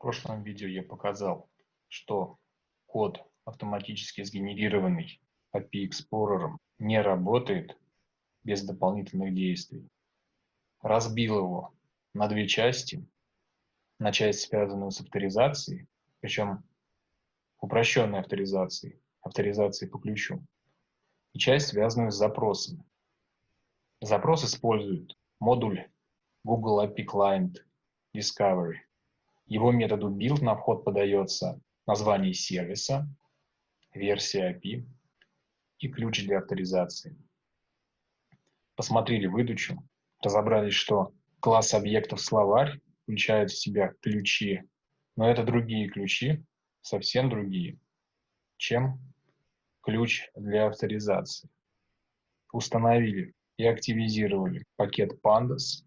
прошлом видео я показал, что код, автоматически сгенерированный API Explorer, не работает без дополнительных действий. Разбил его на две части. На часть, связанную с авторизацией, причем упрощенной авторизацией, авторизацией по ключу, и часть, связанную с запросами. Запрос использует модуль Google API Client Discovery – его методу build на вход подается название сервиса, версия API и ключ для авторизации. Посмотрели выдачу, разобрались, что класс объектов словарь включает в себя ключи, но это другие ключи, совсем другие, чем ключ для авторизации. Установили и активизировали пакет pandas,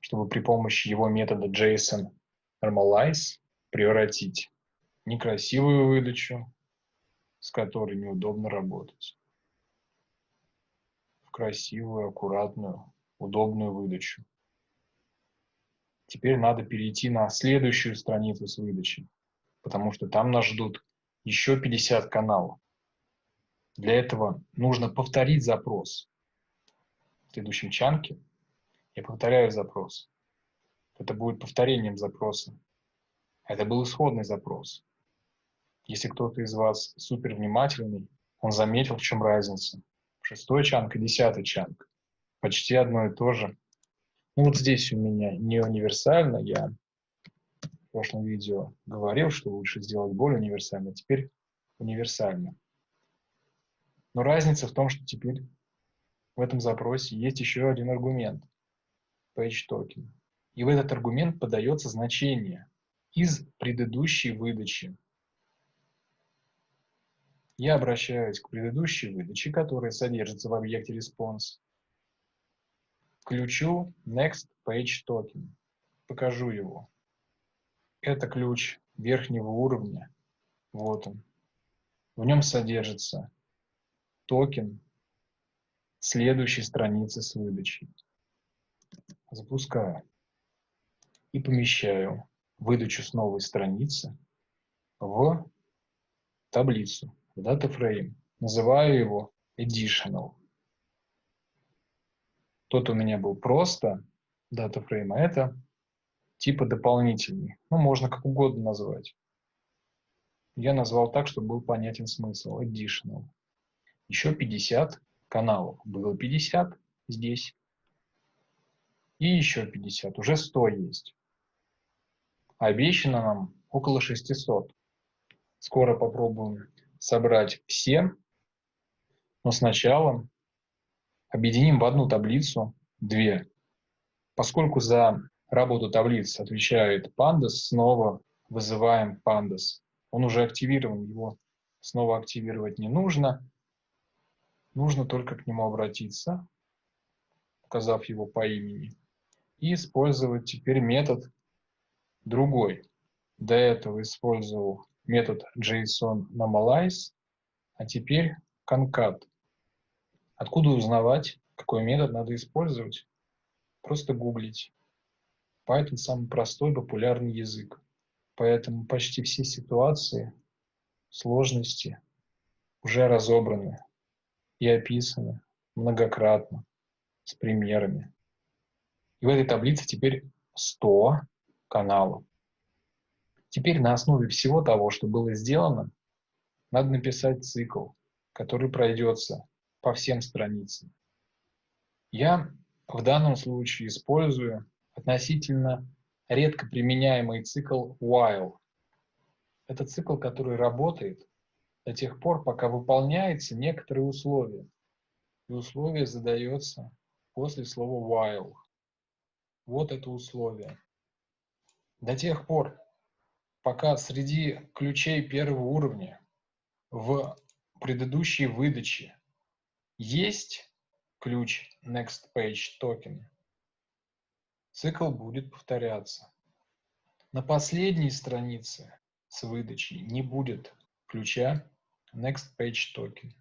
чтобы при помощи его метода JSON Normalize – превратить некрасивую выдачу, с которой неудобно работать, в красивую, аккуратную, удобную выдачу. Теперь надо перейти на следующую страницу с выдачей, потому что там нас ждут еще 50 каналов. Для этого нужно повторить запрос. В следующем чанке я повторяю запрос это будет повторением запроса. Это был исходный запрос. Если кто-то из вас супер внимательный, он заметил, в чем разница. Шестой чанк и десятый чанк. Почти одно и то же. Ну вот здесь у меня не универсально. Я в прошлом видео говорил, что лучше сделать более универсально. Теперь универсально. Но разница в том, что теперь в этом запросе есть еще один аргумент. Page token и в этот аргумент подается значение из предыдущей выдачи. Я обращаюсь к предыдущей выдаче, которая содержится в объекте response, ключу next page token. Покажу его. Это ключ верхнего уровня. Вот он. В нем содержится токен следующей страницы с выдачей. Запускаю и помещаю выдачу с новой страницы в таблицу, в DataFrame. Называю его Additional. Тот у меня был просто DataFrame, а это типа дополнительный. Ну, можно как угодно назвать. Я назвал так, чтобы был понятен смысл. Additional. Еще 50 каналов. Было 50 здесь. И еще 50. Уже 100 есть. Обещано нам около 600. Скоро попробуем собрать все, но сначала объединим в одну таблицу две. Поскольку за работу таблиц отвечает pandas, снова вызываем pandas. Он уже активирован, его снова активировать не нужно. Нужно только к нему обратиться, указав его по имени, и использовать теперь метод другой. До этого использовал метод JSON normalize, а теперь concat. Откуда узнавать, какой метод надо использовать? Просто гуглить. Python самый простой, популярный язык. Поэтому почти все ситуации, сложности уже разобраны и описаны многократно, с примерами. И в этой таблице теперь 100 каналу. Теперь на основе всего того, что было сделано, надо написать цикл, который пройдется по всем страницам. Я в данном случае использую относительно редко применяемый цикл while. Это цикл, который работает до тех пор, пока выполняется некоторые условия. И условие задается после слова while. Вот это условие. До тех пор, пока среди ключей первого уровня в предыдущей выдаче есть ключ Next Page Token, цикл будет повторяться. На последней странице с выдачей не будет ключа Next Page Token.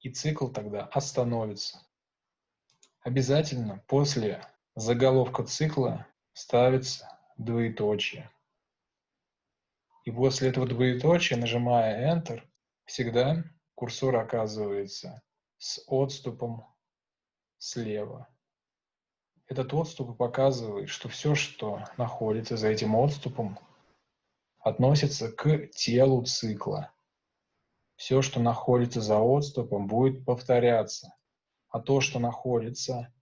И цикл тогда остановится. Обязательно после заголовка цикла ставится двоеточие. И после этого двоеточия, нажимая Enter, всегда курсор оказывается с отступом слева. Этот отступ показывает, что все, что находится за этим отступом, относится к телу цикла. Все, что находится за отступом, будет повторяться, а то, что находится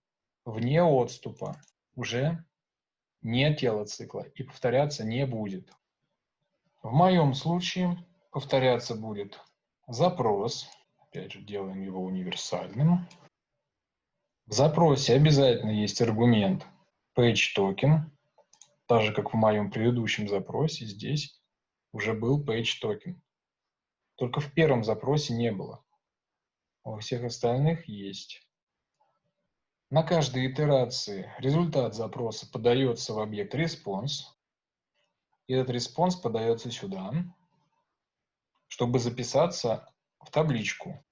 вне отступа, уже не тело цикла и повторяться не будет. В моем случае повторяться будет запрос, опять же делаем его универсальным. В запросе обязательно есть аргумент PageToken, так же как в моем предыдущем запросе здесь уже был PageToken. Только в первом запросе не было. А у всех остальных есть. На каждой итерации результат запроса подается в объект response. И этот response подается сюда, чтобы записаться в табличку.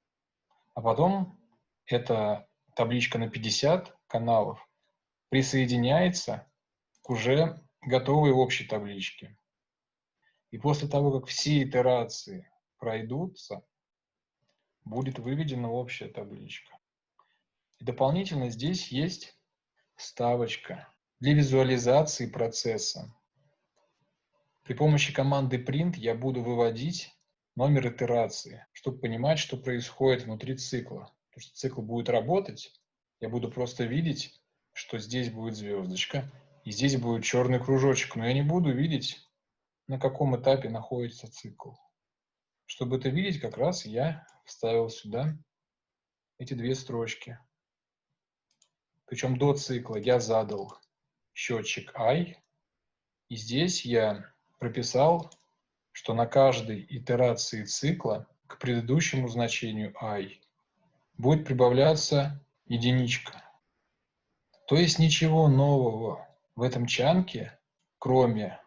А потом эта табличка на 50 каналов присоединяется к уже готовой общей табличке. И после того, как все итерации пройдутся, будет выведена общая табличка. И дополнительно здесь есть вставочка для визуализации процесса. При помощи команды print я буду выводить номер итерации, чтобы понимать, что происходит внутри цикла. Потому что цикл будет работать, я буду просто видеть, что здесь будет звездочка, и здесь будет черный кружочек, но я не буду видеть, на каком этапе находится цикл. Чтобы это видеть, как раз я вставил сюда эти две строчки. Причем до цикла я задал счетчик i, и здесь я прописал, что на каждой итерации цикла к предыдущему значению i будет прибавляться единичка. То есть ничего нового в этом чанке, кроме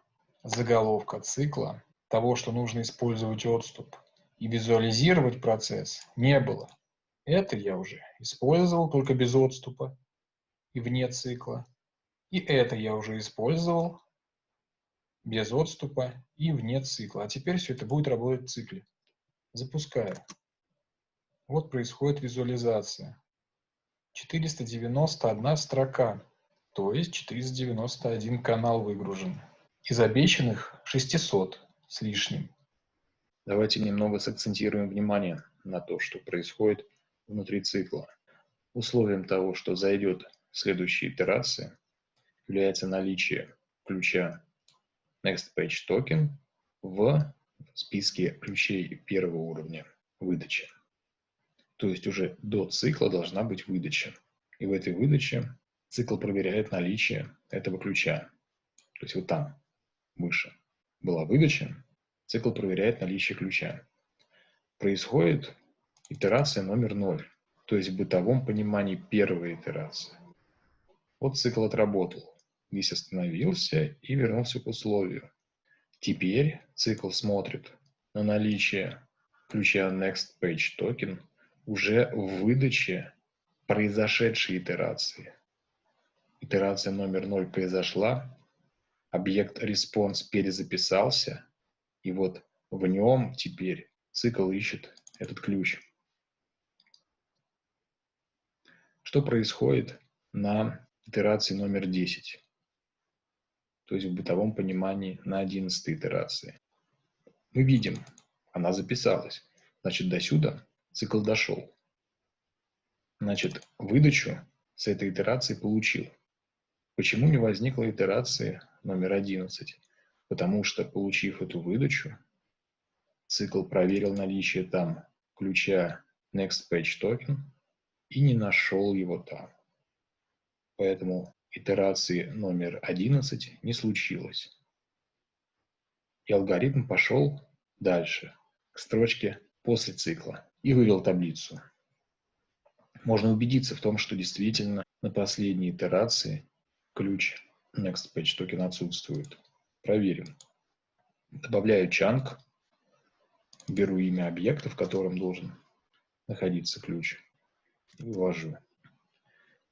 заголовка цикла, того, что нужно использовать отступ и визуализировать процесс, не было. Это я уже использовал только без отступа и вне цикла. И это я уже использовал без отступа и вне цикла. А теперь все это будет работать в цикле. Запускаю. Вот происходит визуализация. 491 строка, то есть 491 канал выгружен. Из обещанных 600 с лишним. Давайте немного сакцентируем внимание на то, что происходит внутри цикла. Условием того, что зайдет следующей итерации является наличие ключа NextPageToken в списке ключей первого уровня выдачи. То есть уже до цикла должна быть выдача. И в этой выдаче цикл проверяет наличие этого ключа. То есть вот там, выше, была выдача, цикл проверяет наличие ключа. Происходит итерация номер 0, то есть в бытовом понимании первой итерации. Вот цикл отработал. Здесь остановился и вернулся к условию. Теперь цикл смотрит на наличие ключа Next Page Token уже в выдаче произошедшей итерации. Итерация номер 0 произошла, объект response перезаписался, и вот в нем теперь цикл ищет этот ключ. Что происходит на итерации номер 10, то есть в бытовом понимании на 11 итерации. Мы видим, она записалась. Значит, до сюда цикл дошел. Значит, выдачу с этой итерации получил. Почему не возникла итерации номер 11? Потому что, получив эту выдачу, цикл проверил наличие там ключа Next Page Token и не нашел его там. Поэтому итерации номер 11 не случилось. И алгоритм пошел дальше, к строчке после цикла, и вывел таблицу. Можно убедиться в том, что действительно на последней итерации ключ Next Page Token отсутствует. Проверим. Добавляю чанк, беру имя объекта, в котором должен находиться ключ, и ввожу.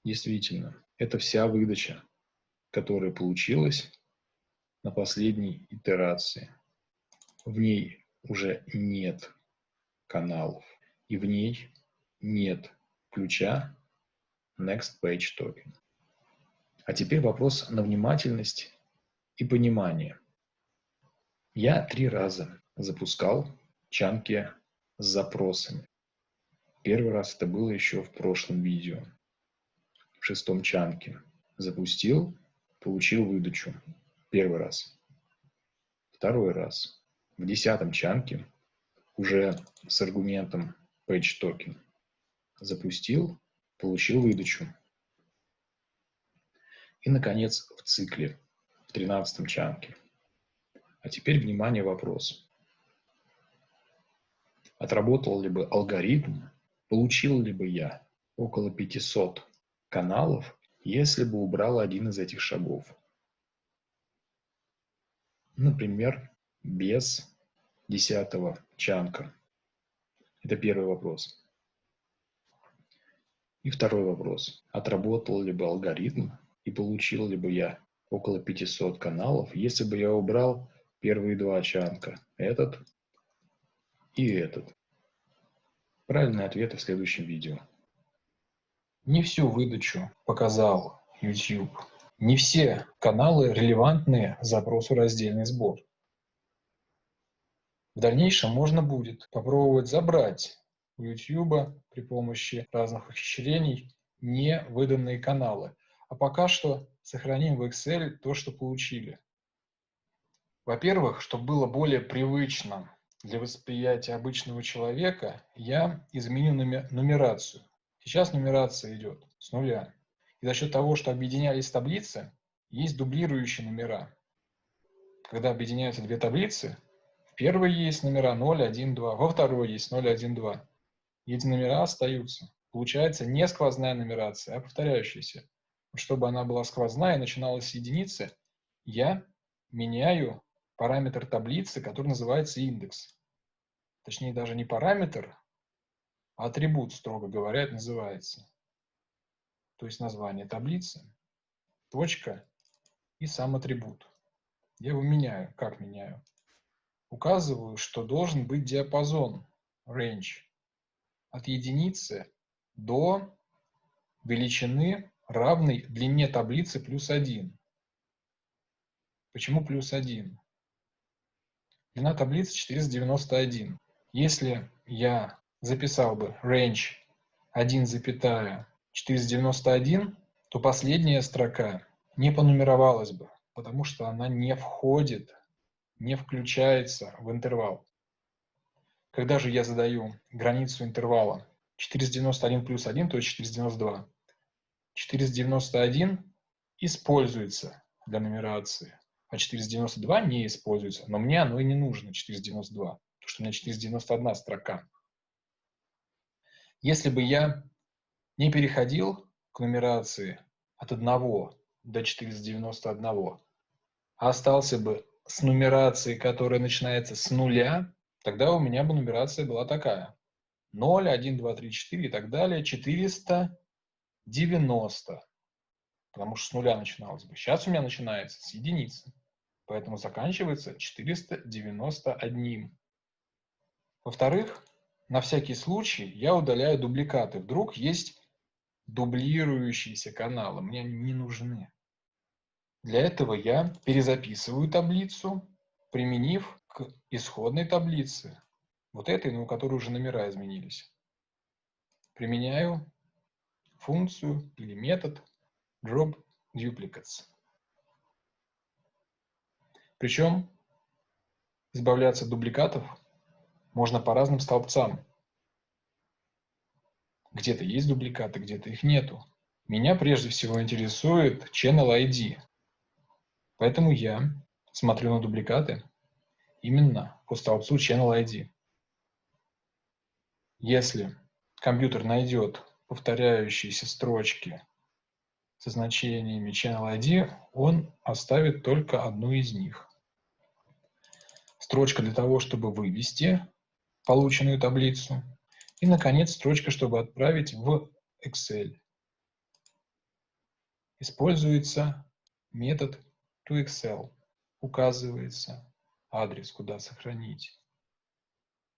Действительно, это вся выдача, которая получилась на последней итерации. в ней уже нет каналов, и в ней нет ключа Next Page Token. А теперь вопрос на внимательность и понимание. Я три раза запускал чанки с запросами. Первый раз это было еще в прошлом видео, в шестом чанке. Запустил, получил выдачу. Первый раз. Второй раз. В десятом чанке уже с аргументом page token. Запустил, получил выдачу. И, наконец, в цикле, в тринадцатом чанке. А теперь, внимание, вопрос. Отработал ли бы алгоритм, получил ли бы я около 500 каналов, если бы убрал один из этих шагов? Например, без десятого чанка. Это первый вопрос. И второй вопрос. Отработал ли бы алгоритм и получил ли бы я около 500 каналов, если бы я убрал первые два чанка, этот и этот. Правильные ответы в следующем видео. Не всю выдачу показал YouTube. Не все каналы релевантны запросу раздельный сбор. В дальнейшем можно будет попробовать забрать у YouTube при помощи разных ухищрений не выданные каналы. А пока что сохраним в Excel то, что получили. Во-первых, чтобы было более привычно для восприятия обычного человека, я изменю нумерацию. Сейчас нумерация идет с нуля. И за счет того, что объединялись таблицы, есть дублирующие номера. Когда объединяются две таблицы, первой есть номера 0, 1, 2, во второй есть 0, 1, 2. И эти номера остаются. Получается не сквозная нумерация, а повторяющаяся. Чтобы она была сквозная и начиналась с единицы, я меняю параметр таблицы, который называется индекс. Точнее, даже не параметр, атрибут, строго говоря, называется. То есть название таблицы, точка и сам атрибут. Я его меняю. Как меняю? указываю, что должен быть диапазон range от единицы до величины, равной длине таблицы плюс 1. Почему плюс 1? Длина таблицы 491. Если я записал бы range 1,491, то последняя строка не понумеровалась бы, потому что она не входит не включается в интервал. Когда же я задаю границу интервала 491 плюс 1, то есть 492, 491 используется для нумерации, а 492 не используется. Но мне оно и не нужно, 492, потому что у меня 491 строка. Если бы я не переходил к нумерации от 1 до 491, а остался бы с нумерацией, которая начинается с нуля, тогда у меня бы нумерация была такая. 0, 1, 2, 3, 4 и так далее. 490. Потому что с нуля начиналось бы. Сейчас у меня начинается с единицы. Поэтому заканчивается 491. Во-вторых, на всякий случай я удаляю дубликаты. Вдруг есть дублирующиеся каналы. Мне они не нужны. Для этого я перезаписываю таблицу, применив к исходной таблице, вот этой, но у которой уже номера изменились. Применяю функцию или метод drop duplicates. Причем избавляться от дубликатов можно по разным столбцам. Где-то есть дубликаты, где-то их нету. Меня прежде всего интересует channel ID, Поэтому я смотрю на дубликаты именно по столбцу Channel ID. Если компьютер найдет повторяющиеся строчки со значениями Channel ID, он оставит только одну из них. Строчка для того, чтобы вывести полученную таблицу. И, наконец, строчка, чтобы отправить в Excel. Используется метод to Excel указывается адрес, куда сохранить.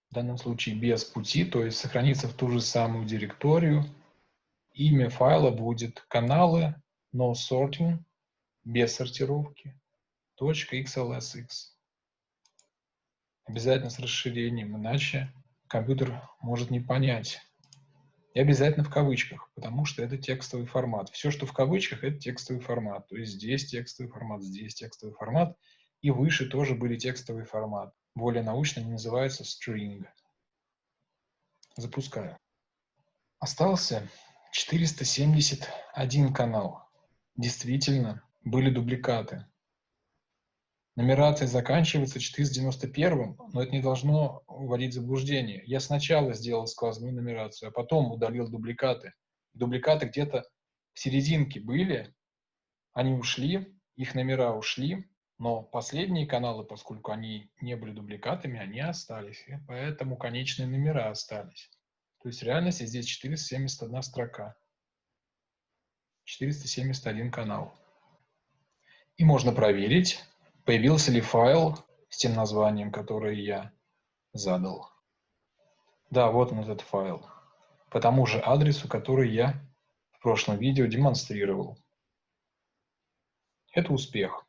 В данном случае без пути, то есть сохранится в ту же самую директорию. Имя файла будет каналы no sorting, без сортировки, .xlsx. Обязательно с расширением, иначе компьютер может не понять. И обязательно в кавычках, потому что это текстовый формат. Все, что в кавычках, это текстовый формат. То есть здесь текстовый формат, здесь текстовый формат. И выше тоже были текстовый формат. Более научно они называются string. Запускаю. Остался 471 канал. Действительно, были дубликаты. Нумерация заканчивается 491, но это не должно вводить в заблуждение. Я сначала сделал сквозную нумерацию, а потом удалил дубликаты. Дубликаты где-то в серединке были, они ушли, их номера ушли, но последние каналы, поскольку они не были дубликатами, они остались, и поэтому конечные номера остались. То есть в реальности здесь 471 строка, 471 канал. И можно проверить, появился ли файл с тем названием, которое я задал. Да, вот он этот файл. По тому же адресу, который я в прошлом видео демонстрировал. Это успех.